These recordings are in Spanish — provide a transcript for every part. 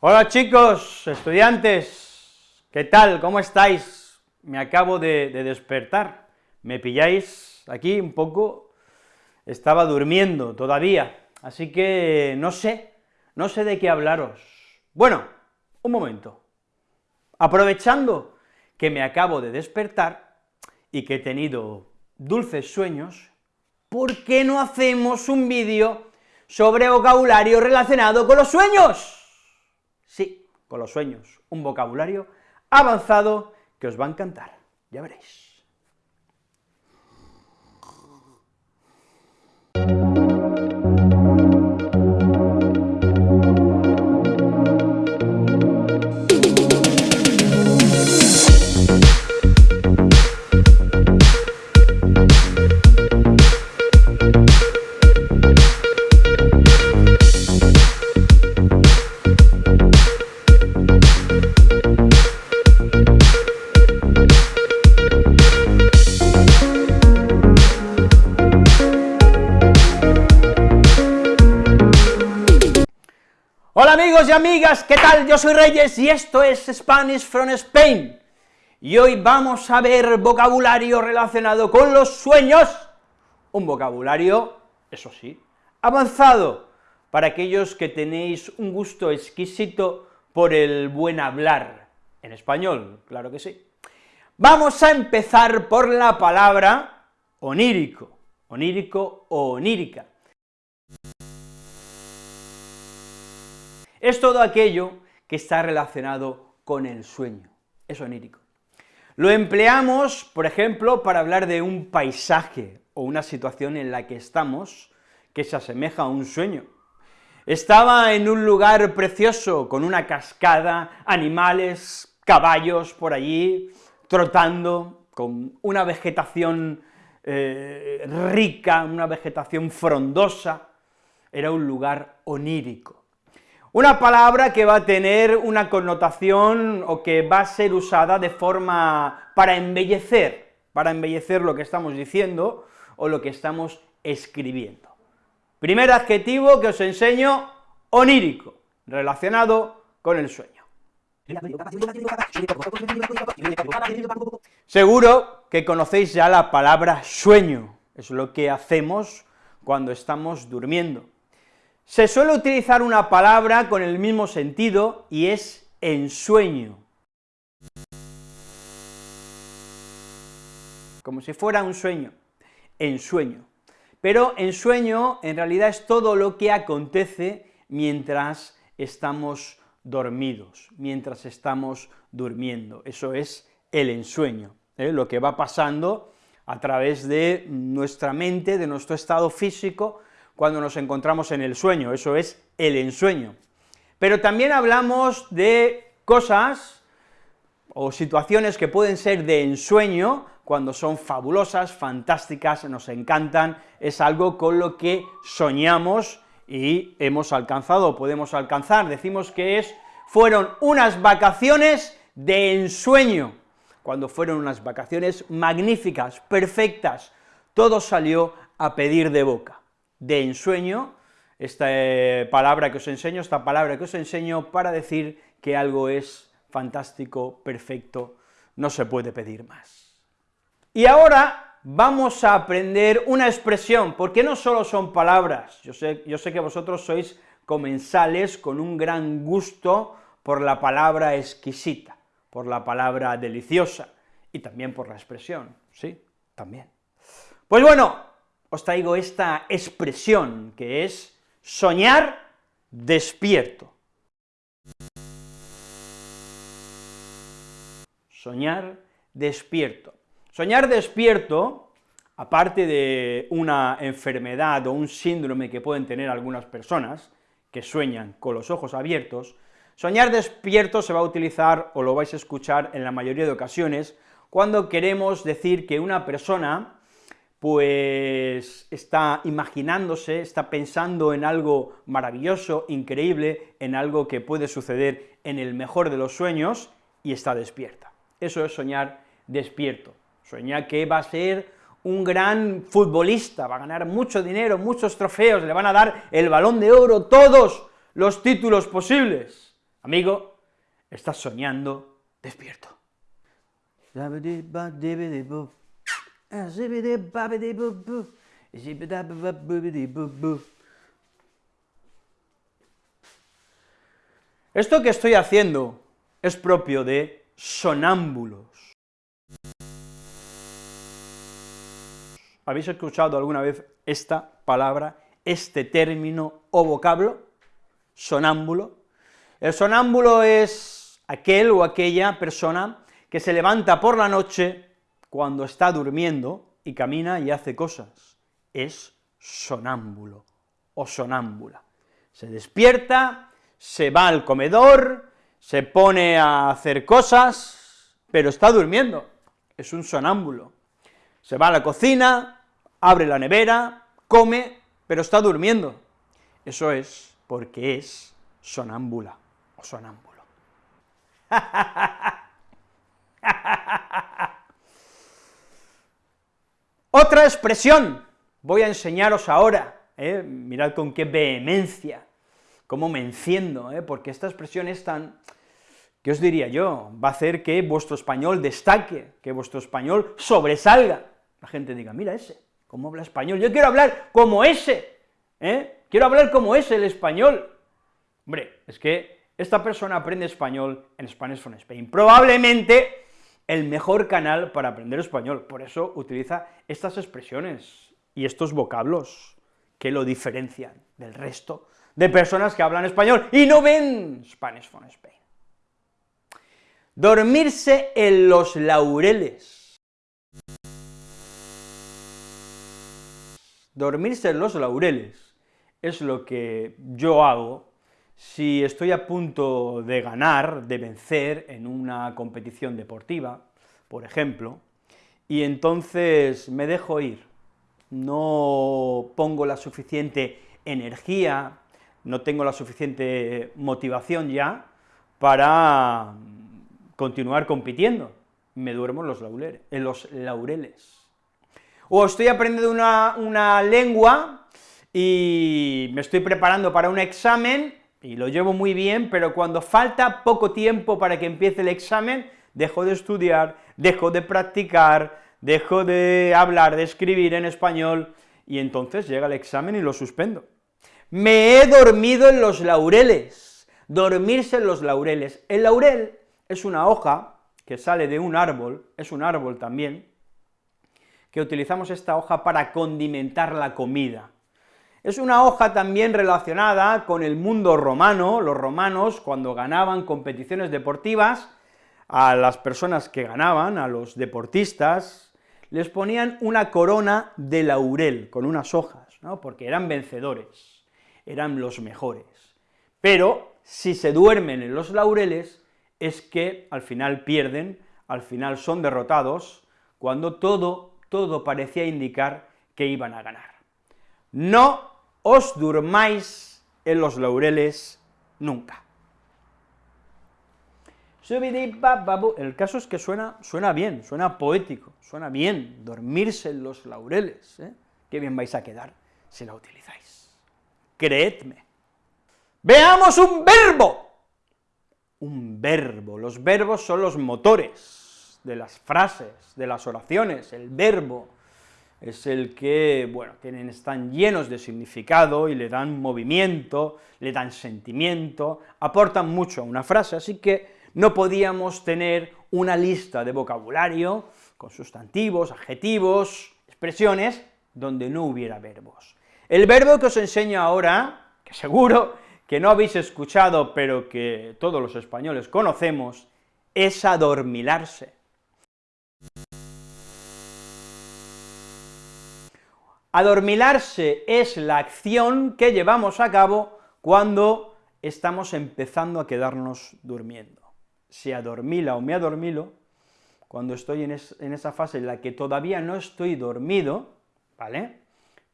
Hola chicos, estudiantes, ¿qué tal? ¿Cómo estáis? Me acabo de, de, despertar, me pilláis aquí un poco, estaba durmiendo todavía, así que no sé, no sé de qué hablaros. Bueno, un momento, aprovechando que me acabo de despertar y que he tenido dulces sueños, ¿por qué no hacemos un vídeo sobre vocabulario relacionado con los sueños? Sí, con los sueños, un vocabulario avanzado que os va a encantar, ya veréis. Yo soy Reyes y esto es Spanish from Spain. Y hoy vamos a ver vocabulario relacionado con los sueños, un vocabulario, eso sí, avanzado, para aquellos que tenéis un gusto exquisito por el buen hablar, en español, claro que sí. Vamos a empezar por la palabra onírico, onírico o onírica. Es todo aquello que está relacionado con el sueño, es onírico. Lo empleamos, por ejemplo, para hablar de un paisaje o una situación en la que estamos que se asemeja a un sueño. Estaba en un lugar precioso, con una cascada, animales, caballos por allí, trotando, con una vegetación eh, rica, una vegetación frondosa, era un lugar onírico. Una palabra que va a tener una connotación o que va a ser usada de forma para embellecer, para embellecer lo que estamos diciendo o lo que estamos escribiendo. Primer adjetivo que os enseño, onírico, relacionado con el sueño. Seguro que conocéis ya la palabra sueño, es lo que hacemos cuando estamos durmiendo. Se suele utilizar una palabra con el mismo sentido y es ensueño. Como si fuera un sueño, ensueño. Pero ensueño en realidad es todo lo que acontece mientras estamos dormidos, mientras estamos durmiendo, eso es el ensueño, ¿eh? lo que va pasando a través de nuestra mente, de nuestro estado físico, cuando nos encontramos en el sueño, eso es el ensueño. Pero también hablamos de cosas o situaciones que pueden ser de ensueño, cuando son fabulosas, fantásticas, nos encantan, es algo con lo que soñamos y hemos alcanzado, podemos alcanzar, decimos que es, fueron unas vacaciones de ensueño, cuando fueron unas vacaciones magníficas, perfectas, todo salió a pedir de boca de ensueño, esta eh, palabra que os enseño, esta palabra que os enseño para decir que algo es fantástico, perfecto, no se puede pedir más. Y ahora vamos a aprender una expresión, porque no solo son palabras, yo sé, yo sé que vosotros sois comensales con un gran gusto por la palabra exquisita, por la palabra deliciosa, y también por la expresión, ¿sí? También. Pues bueno, os traigo esta expresión que es soñar despierto. Soñar despierto. Soñar despierto, aparte de una enfermedad o un síndrome que pueden tener algunas personas, que sueñan con los ojos abiertos, soñar despierto se va a utilizar, o lo vais a escuchar en la mayoría de ocasiones, cuando queremos decir que una persona pues está imaginándose, está pensando en algo maravilloso, increíble, en algo que puede suceder en el mejor de los sueños, y está despierta. Eso es soñar despierto. Sueña que va a ser un gran futbolista, va a ganar mucho dinero, muchos trofeos, le van a dar el balón de oro, todos los títulos posibles. Amigo, estás soñando despierto. Esto que estoy haciendo es propio de sonámbulos. ¿Habéis escuchado alguna vez esta palabra, este término o vocablo? Sonámbulo. El sonámbulo es aquel o aquella persona que se levanta por la noche cuando está durmiendo y camina y hace cosas. Es sonámbulo o sonámbula. Se despierta, se va al comedor, se pone a hacer cosas, pero está durmiendo, es un sonámbulo. Se va a la cocina, abre la nevera, come, pero está durmiendo. Eso es porque es sonámbula o sonámbulo. Otra expresión, voy a enseñaros ahora, ¿eh? mirad con qué vehemencia, cómo me enciendo, ¿eh? porque esta expresión es tan, ¿qué os diría yo? Va a hacer que vuestro español destaque, que vuestro español sobresalga, la gente diga, mira ese, ¿Cómo habla español? Yo quiero hablar como ese, ¿eh? Quiero hablar como ese el español. Hombre, es que esta persona aprende español en Spanish from Spain, probablemente el mejor canal para aprender español, por eso utiliza estas expresiones y estos vocablos que lo diferencian del resto de personas que hablan español y no ven Spanish from Spain. Dormirse en los laureles. Dormirse en los laureles es lo que yo hago si estoy a punto de ganar, de vencer en una competición deportiva, por ejemplo, y entonces me dejo ir, no pongo la suficiente energía, no tengo la suficiente motivación ya para continuar compitiendo, me duermo en los laureles. O estoy aprendiendo una, lengua y me estoy preparando para un examen y lo llevo muy bien, pero cuando falta poco tiempo para que empiece el examen, dejo de estudiar, dejo de practicar, dejo de hablar, de escribir en español, y entonces llega el examen y lo suspendo. Me he dormido en los laureles, dormirse en los laureles. El laurel es una hoja que sale de un árbol, es un árbol también, que utilizamos esta hoja para condimentar la comida. Es una hoja también relacionada con el mundo romano, los romanos cuando ganaban competiciones deportivas, a las personas que ganaban, a los deportistas, les ponían una corona de laurel, con unas hojas, ¿no? porque eran vencedores, eran los mejores. Pero si se duermen en los laureles, es que al final pierden, al final son derrotados, cuando todo todo parecía indicar que iban a ganar. No os durmáis en los laureles nunca. El caso es que suena, suena bien, suena poético, suena bien, dormirse en los laureles, ¿eh? qué bien vais a quedar si la utilizáis. Creedme. Veamos un verbo. Un verbo, los verbos son los motores de las frases, de las oraciones, el verbo, es el que, bueno, tienen, están llenos de significado y le dan movimiento, le dan sentimiento, aportan mucho a una frase, así que no podíamos tener una lista de vocabulario con sustantivos, adjetivos, expresiones, donde no hubiera verbos. El verbo que os enseño ahora, que seguro que no habéis escuchado, pero que todos los españoles conocemos, es adormilarse. Adormilarse es la acción que llevamos a cabo cuando estamos empezando a quedarnos durmiendo. Se adormila o me adormilo, cuando estoy en, en, esa fase en la que todavía no estoy dormido, ¿vale?,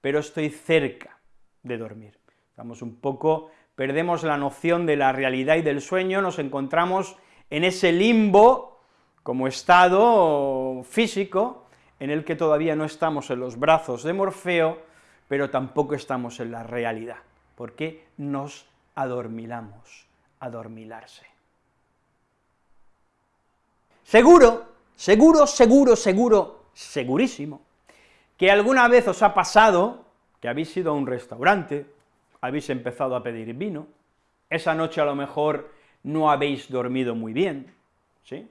pero estoy cerca de dormir. Estamos un poco, perdemos la noción de la realidad y del sueño, nos encontramos en ese limbo como estado físico en el que todavía no estamos en los brazos de Morfeo, pero tampoco estamos en la realidad, porque nos adormilamos, adormilarse. Seguro, seguro, seguro, seguro, segurísimo, que alguna vez os ha pasado que habéis ido a un restaurante, habéis empezado a pedir vino, esa noche a lo mejor no habéis dormido muy bien, ¿sí?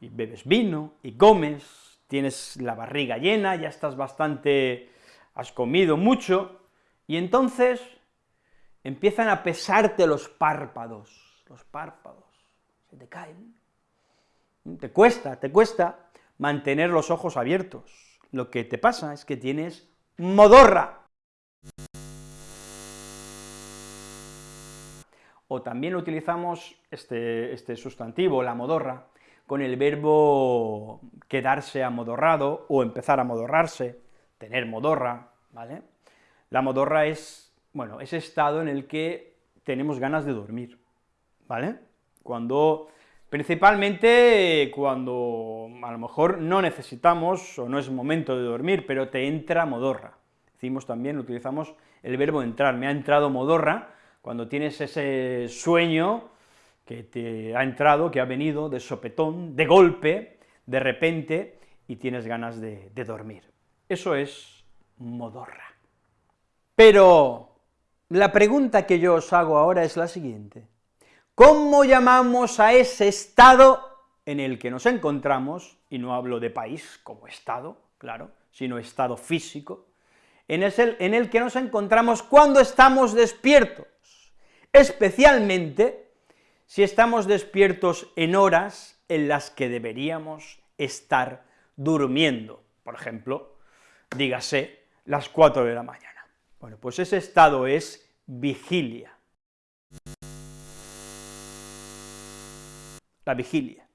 Y bebes vino, y comes, tienes la barriga llena, ya estás bastante, has comido mucho, y entonces empiezan a pesarte los párpados, los párpados, se te caen, te cuesta, te cuesta mantener los ojos abiertos, lo que te pasa es que tienes modorra, o también utilizamos este, este, sustantivo, la modorra, con el verbo quedarse amodorrado o empezar a modorrarse, tener modorra, ¿vale? La modorra es, bueno, ese estado en el que tenemos ganas de dormir, ¿vale? Cuando, principalmente cuando a lo mejor no necesitamos o no es momento de dormir, pero te entra modorra. Decimos también, utilizamos el verbo entrar, me ha entrado modorra, cuando tienes ese sueño que te ha entrado, que ha venido de sopetón, de golpe, de repente, y tienes ganas de, dormir. Eso es modorra. Pero la pregunta que yo os hago ahora es la siguiente, ¿cómo llamamos a ese estado en el que nos encontramos, y no hablo de país como estado, claro, sino estado físico, en el, en el que nos encontramos cuando estamos despiertos, especialmente si estamos despiertos en horas en las que deberíamos estar durmiendo, por ejemplo, dígase, las 4 de la mañana. Bueno, pues ese estado es vigilia. La vigilia,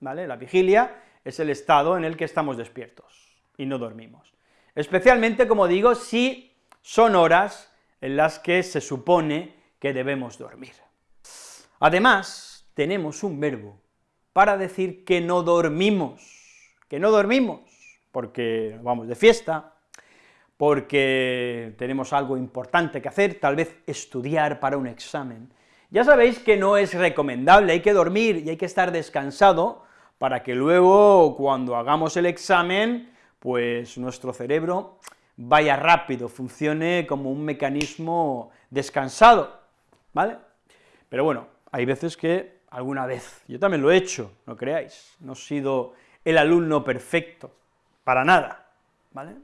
¿vale? La vigilia es el estado en el que estamos despiertos y no dormimos. Especialmente, como digo, si son horas en las que se supone que debemos dormir. Además, tenemos un verbo para decir que no dormimos, que no dormimos, porque vamos de fiesta, porque tenemos algo importante que hacer, tal vez estudiar para un examen. Ya sabéis que no es recomendable, hay que dormir y hay que estar descansado para que luego, cuando hagamos el examen, pues nuestro cerebro vaya rápido, funcione como un mecanismo descansado. ¿vale? Pero bueno, hay veces que, alguna vez, yo también lo he hecho, no creáis, no he sido el alumno perfecto, para nada, ¿vale?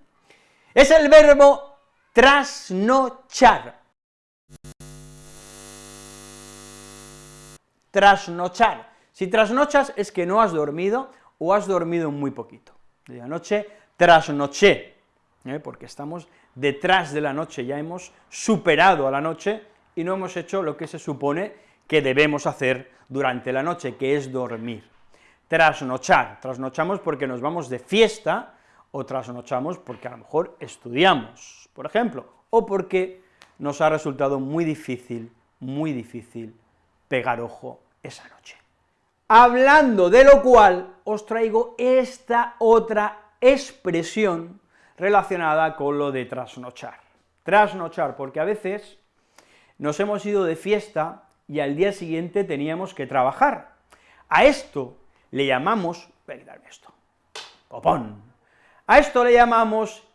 Es el verbo trasnochar. Trasnochar. Si trasnochas es que no has dormido o has dormido muy poquito. De la noche trasnoché, ¿eh? porque estamos detrás de la noche, ya hemos superado a la noche y no hemos hecho lo que se supone que debemos hacer durante la noche, que es dormir. Trasnochar, trasnochamos porque nos vamos de fiesta, o trasnochamos porque a lo mejor estudiamos, por ejemplo, o porque nos ha resultado muy difícil, muy difícil pegar ojo esa noche. Hablando de lo cual, os traigo esta otra expresión relacionada con lo de trasnochar. Trasnochar, porque a veces nos hemos ido de fiesta y al día siguiente teníamos que trabajar. A esto le llamamos, ven darme esto, copón. A esto le llamamos,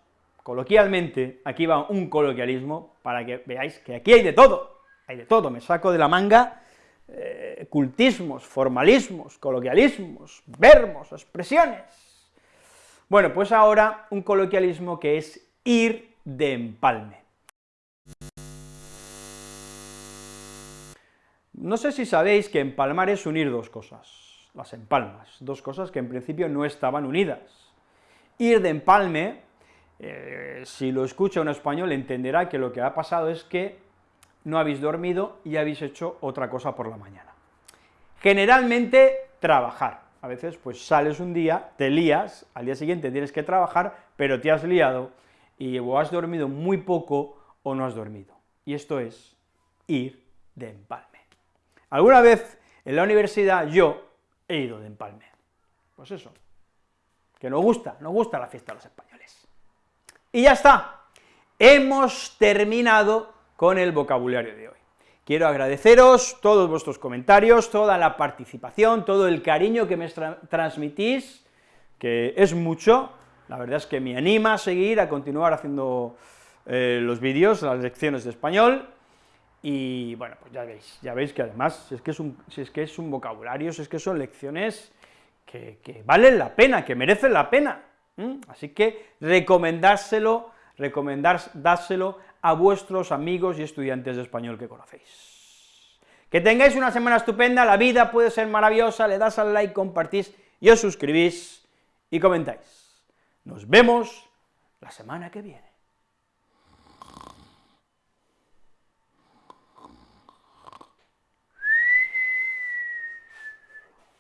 coloquialmente, aquí va un coloquialismo, para que veáis que aquí hay de todo, hay de todo, me saco de la manga eh, cultismos, formalismos, coloquialismos, verbos, expresiones. Bueno, pues ahora un coloquialismo que es ir de empalme. No sé si sabéis que empalmar es unir dos cosas, las empalmas, dos cosas que en principio no estaban unidas. Ir de empalme, eh, si lo escucha un español entenderá que lo que ha pasado es que no habéis dormido y habéis hecho otra cosa por la mañana. Generalmente, trabajar. A veces, pues sales un día, te lías, al día siguiente tienes que trabajar, pero te has liado, y o has dormido muy poco o no has dormido. Y esto es ir de empalme. Alguna vez en la universidad yo he ido de empalme. Pues eso, que nos gusta, nos gusta la fiesta de los españoles. Y ya está, hemos terminado con el vocabulario de hoy. quiero agradeceros todos vuestros comentarios, toda la participación, todo el cariño que me transmitís, que es mucho, la verdad es que me anima a seguir, a continuar haciendo eh, los vídeos, las lecciones de español, y bueno, pues ya veis, ya veis que además, si es que es un, si es, que es un vocabulario, si es que son lecciones que, valen la pena, que merecen la pena, así que recomendárselo, recomendárselo a vuestros amigos y estudiantes de español que conocéis. Que tengáis una semana estupenda, la vida puede ser maravillosa, le das al like, compartís y os suscribís y comentáis. Nos vemos la semana que viene.